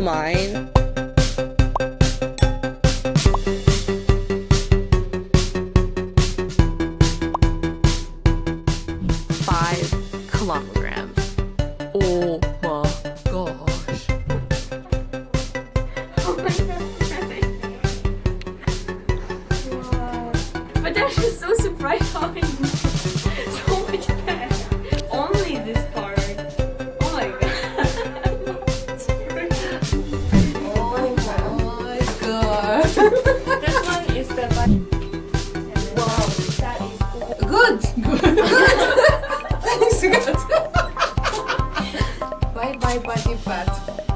mine. Five kilograms. Oh my gosh. Oh my gosh. But that is so surprising. this one is the one. Wow, that is good. Good. good. Thanks, Good. bye bye, body fat.